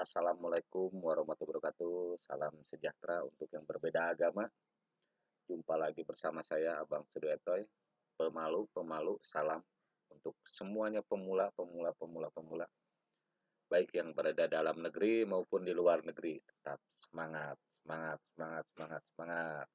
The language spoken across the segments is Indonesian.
Assalamualaikum warahmatullahi wabarakatuh. Salam sejahtera untuk yang berbeda agama. Jumpa lagi bersama saya Abang Suduetoy. Pemalu, pemalu, salam untuk semuanya pemula, pemula, pemula, pemula. Baik yang berada dalam negeri maupun di luar negeri. Tetap semangat, semangat, semangat, semangat, semangat.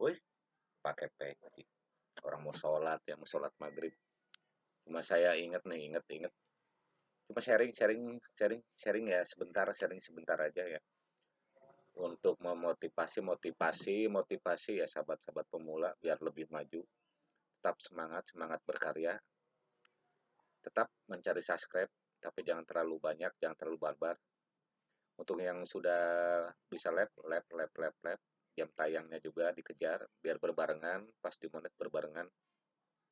Wis, pakai peci. Orang mau sholat ya, mau sholat maghrib. Cuma saya ingat nih, ingat, ingat cuma sharing sharing sharing sharing ya sebentar sharing sebentar aja ya. Untuk memotivasi motivasi motivasi ya sahabat-sahabat pemula biar lebih maju. Tetap semangat semangat berkarya. Tetap mencari subscribe tapi jangan terlalu banyak jangan terlalu barbar. Untuk yang sudah bisa lab lab lab lab lab jam tayangnya juga dikejar biar berbarengan pas di monet berbarengan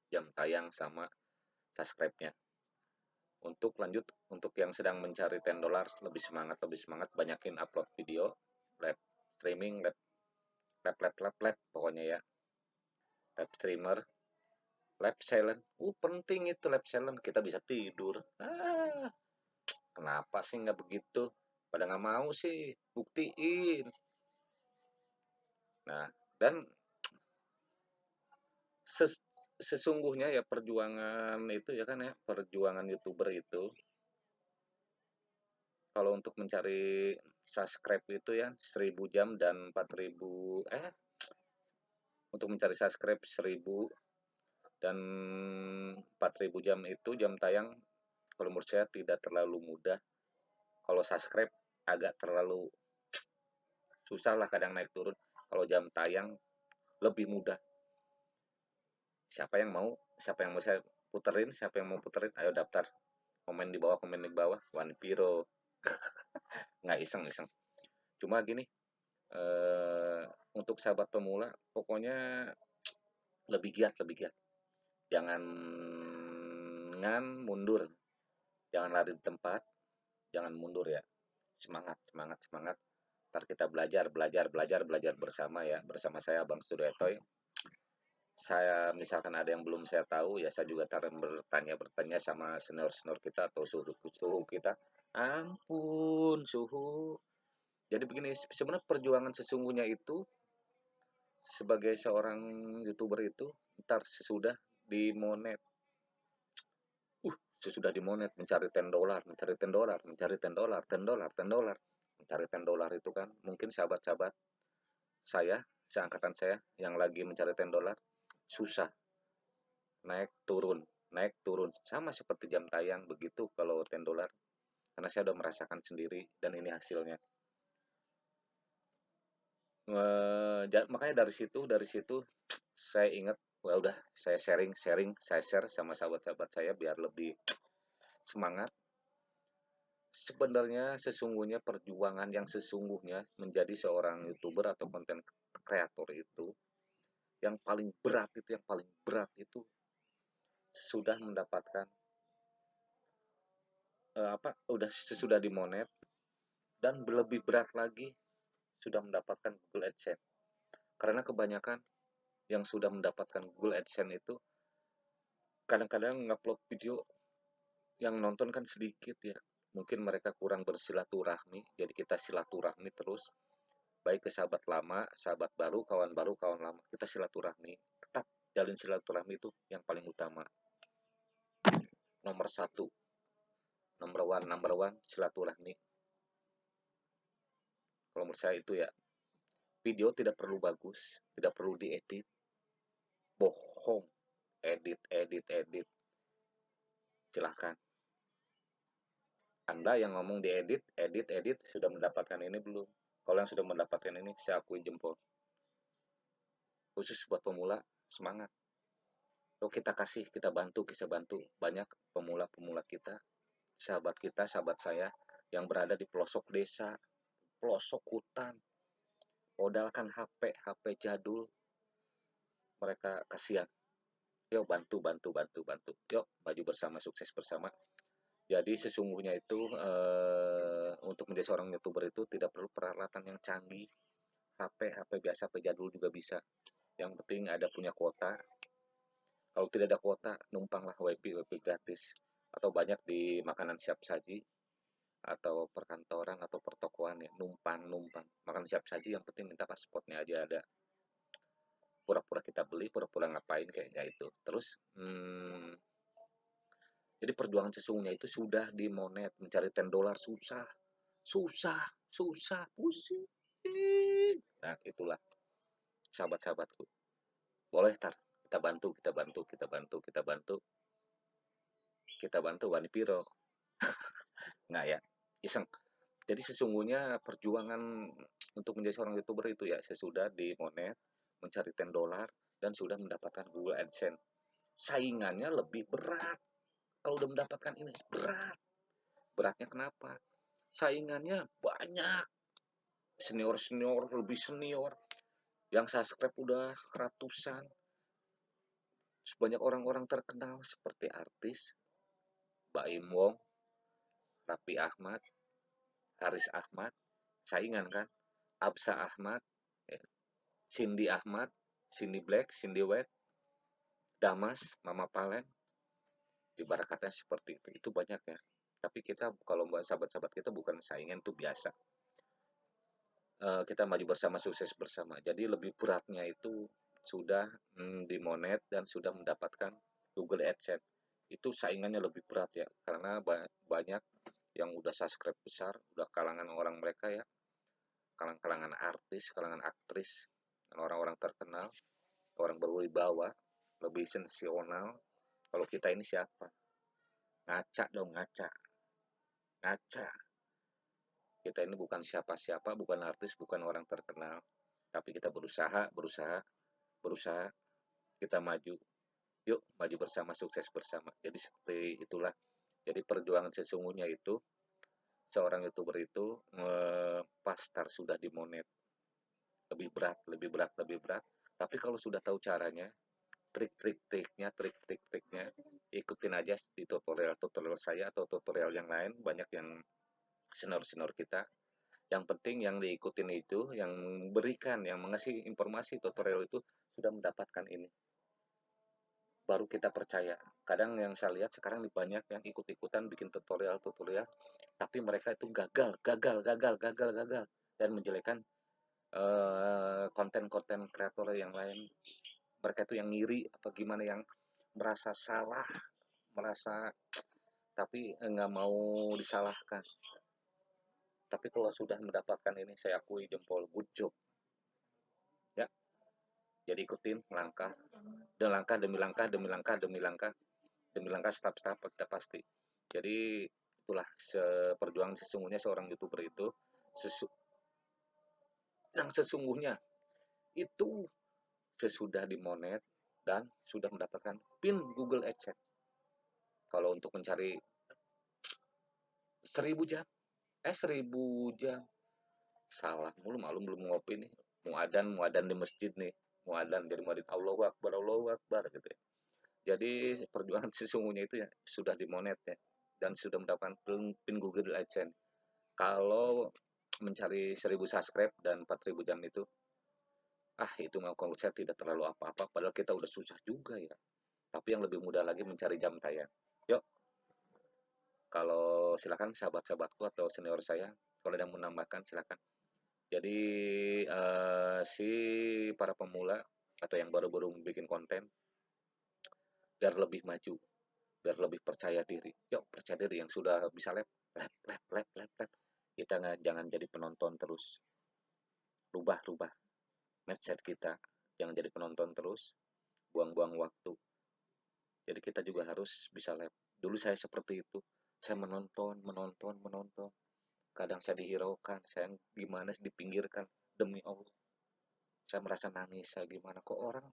jam tayang sama subscribe-nya untuk lanjut untuk yang sedang mencari 10 dolar lebih semangat lebih semangat banyakin upload video live streaming live live live live, live pokoknya ya. Live streamer live silent. Uh penting itu live silent kita bisa tidur. Ah kenapa sih nggak begitu? Pada nggak mau sih buktiin. Nah dan ses sesungguhnya ya perjuangan itu ya kan ya perjuangan youtuber itu. Kalau untuk mencari subscribe itu ya 1000 jam dan 4000 eh untuk mencari subscribe 1000 dan 4000 jam itu jam tayang kalau menurut saya tidak terlalu mudah. Kalau subscribe agak terlalu susah lah kadang naik turun. Kalau jam tayang lebih mudah siapa yang mau siapa yang mau saya puterin siapa yang mau puterin ayo daftar. Komen di bawah komen di bawah. One piro nggak iseng iseng. Cuma gini uh, untuk sahabat pemula pokoknya lebih giat lebih giat. Jangan ngan mundur. Jangan lari di tempat. Jangan mundur ya. Semangat semangat semangat. Ntar kita belajar belajar belajar belajar bersama ya. Bersama saya bang Sudetoy saya misalkan ada yang belum saya tahu ya saya juga taruh bertanya bertanya sama senior senior kita atau suhu suhu kita. Ampun suhu. Jadi begini sebenarnya perjuangan sesungguhnya itu sebagai seorang youtuber itu ntar sesudah dimonet. Uh sesudah dimonet mencari 10 dolar mencari 10 dolar mencari 10 dolar 10 dolar 10 dolar. Mencari 10 dolar itu kan mungkin sahabat-sahabat saya seangkatan saya yang lagi mencari 10 dolar susah. Naik turun naik turun. Sama seperti jam tayang begitu kalau 10 dolar karena saya udah merasakan sendiri dan ini hasilnya. E, makanya dari situ dari situ saya ingat wah udah saya sharing sharing saya share sama sahabat-sahabat saya biar lebih semangat. Sebenarnya sesungguhnya perjuangan yang sesungguhnya menjadi seorang youtuber atau konten kreator itu yang paling berat itu yang paling berat itu sudah mendapatkan uh, apa udah sesudah dimonet dan lebih berat lagi sudah mendapatkan Google AdSense. Karena kebanyakan yang sudah mendapatkan Google AdSense itu kadang-kadang ngupload video yang nonton kan sedikit ya. Mungkin mereka kurang bersilaturahmi jadi kita silaturahmi terus baik ke sahabat lama, sahabat baru, kawan baru, kawan lama. Kita silaturahmi, tetap jalin silaturahmi itu yang paling utama. Nomor satu, nomor one, number one, silaturahmi. Kalau menurut saya itu ya, video tidak perlu bagus, tidak perlu diedit, bohong, edit, edit, edit. Silahkan. Anda yang ngomong diedit, edit, edit, sudah mendapatkan ini belum? Kalau yang sudah mendapatkan ini, saya akui jempol. Khusus buat pemula, semangat. Yuk kita kasih, kita bantu, kita bantu. Banyak pemula-pemula kita, sahabat kita, sahabat saya, yang berada di pelosok desa, pelosok hutan. Modalkan HP, HP jadul. Mereka kasihan. Yuk bantu, bantu, bantu, bantu. Yuk maju bersama, sukses bersama. Jadi sesungguhnya itu uh, untuk menjadi seorang youtuber itu tidak perlu peralatan yang canggih. HP, HP biasa, HP jadul juga bisa. Yang penting ada punya kuota. Kalau tidak ada kuota, numpanglah WiFi, WiFi gratis. Atau banyak di makanan siap saji. atau perkantoran atau pertokoan ya numpang numpang makan siap saji yang penting minta pasportnya aja ada pura-pura kita beli pura-pura ngapain kayaknya itu terus hmm, jadi perjuangan sesungguhnya itu sudah di monet mencari 10 dolar susah. Susah susah pusing. Nah itulah sahabat-sahabatku. Boleh tar? Kita bantu kita bantu kita bantu kita bantu. Kita bantu wani piro. Nggak ya? Iseng. Jadi sesungguhnya perjuangan untuk menjadi seorang youtuber itu ya sesudah di monet mencari 10 dolar dan sudah mendapatkan Google AdSense. Saingannya lebih berat kalau udah mendapatkan ini berat. Beratnya kenapa? Saingannya banyak. Senior senior lebih senior. Yang subscribe udah ratusan. Sebanyak orang-orang terkenal seperti artis Baim Wong Rapi Ahmad, Haris Ahmad, saingan kan, Absa Ahmad, ya. Cindy Ahmad, Cindy Black, Cindy White, Damas, Mama Palen, ibaratnya seperti itu, itu banyak ya. Tapi kita kalau sahabat-sahabat kita bukan saingan itu biasa. Uh, kita maju bersama, sukses bersama. Jadi lebih beratnya itu sudah mm, dimonet dan sudah mendapatkan Google AdSense itu saingannya lebih berat ya karena banyak yang udah subscribe besar udah kalangan orang mereka ya kalangan-kalangan artis kalangan aktris orang-orang terkenal orang berwibawa lebih sensasional kalau kita ini siapa? Ngaca dong ngaca. Ngaca. Kita ini bukan siapa-siapa bukan artis bukan orang terkenal. Tapi kita berusaha berusaha berusaha. Kita maju. Yuk maju bersama sukses bersama. Jadi seperti itulah. Jadi perjuangan sesungguhnya itu seorang youtuber itu pas start sudah dimonet lebih berat lebih berat lebih berat. Tapi kalau sudah tahu caranya trik-trik-triknya trik-trik-triknya ikutin aja di tutorial-tutorial saya atau tutorial yang lain banyak yang senior-senior kita yang penting yang diikutin itu yang berikan yang mengasih informasi tutorial itu sudah mendapatkan ini baru kita percaya. Kadang yang saya lihat sekarang banyak yang ikut-ikutan bikin tutorial-tutorial, tapi mereka itu gagal, gagal, gagal, gagal, gagal, dan menjelekan eh, konten-konten uh, kreator yang lain. Mereka itu yang ngiri apa gimana yang merasa salah, merasa tapi nggak mau disalahkan. Tapi kalau sudah mendapatkan ini, saya akui jempol good job jadi ikutin langkah. Dan langkah demi langkah demi langkah demi langkah demi langkah step-step kita pasti. Jadi itulah perjuangan sesungguhnya seorang youtuber itu sesu yang sesungguhnya itu sesudah dimonet dan sudah mendapatkan pin Google AdSense kalau untuk mencari seribu jam eh seribu jam. Salah mulu malum belum ngopi nih. Muadan muadan di masjid nih. Muadzan jadi muadzin Allahu Akbar Allahu Akbar gitu ya. Jadi perjuangan sesungguhnya itu ya sudah dimonet ya. Dan sudah mendapatkan pin Google AdSense. Kalau mencari 1000 subscribe dan 4000 jam itu ah itu mau saya tidak terlalu apa-apa padahal kita udah susah juga ya. Tapi yang lebih mudah lagi mencari jam tayang. Yuk. Kalau silakan sahabat-sahabatku atau senior saya kalau ada yang menambahkan silakan. Jadi uh, si para pemula atau yang baru-baru bikin konten biar lebih maju, biar lebih percaya diri. Yuk percaya diri yang sudah bisa lep, lep, lep, lep, lep, lep. Kita nggak jangan jadi penonton terus. Rubah-rubah mindset kita, jangan jadi penonton terus, buang-buang waktu. Jadi kita juga harus bisa lep. Dulu saya seperti itu, saya menonton, menonton, menonton. Kadang saya dihiraukan saya gimana dipinggirkan? Demi Allah. Saya merasa nangis saya gimana? Kok orang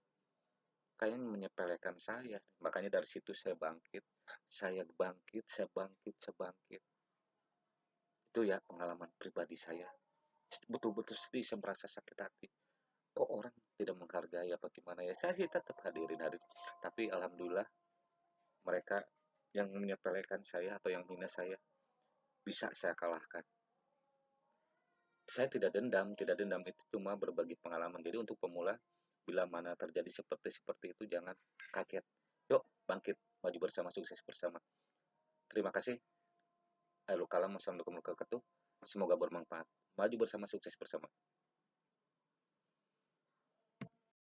kayaknya menyepelekan saya? Makanya dari situ saya bangkit. Saya bangkit saya bangkit saya bangkit. Itu ya pengalaman pribadi saya. Betul-betul sedih saya merasa sakit hati kok orang tidak menghargai apa gimana ya saya sih tetap hadirin hadir tapi alhamdulillah mereka yang menyepelekan saya atau yang hina saya bisa saya kalahkan. Saya tidak dendam, tidak dendam itu cuma berbagi pengalaman. Jadi untuk pemula, bila mana terjadi seperti seperti itu jangan kaget. Yuk bangkit, maju bersama, sukses bersama. Terima kasih. Akhirul kalam. Wassalamualaikum warahmatullahi wabarakatuh. Semoga bermanfaat. Maju bersama, sukses bersama.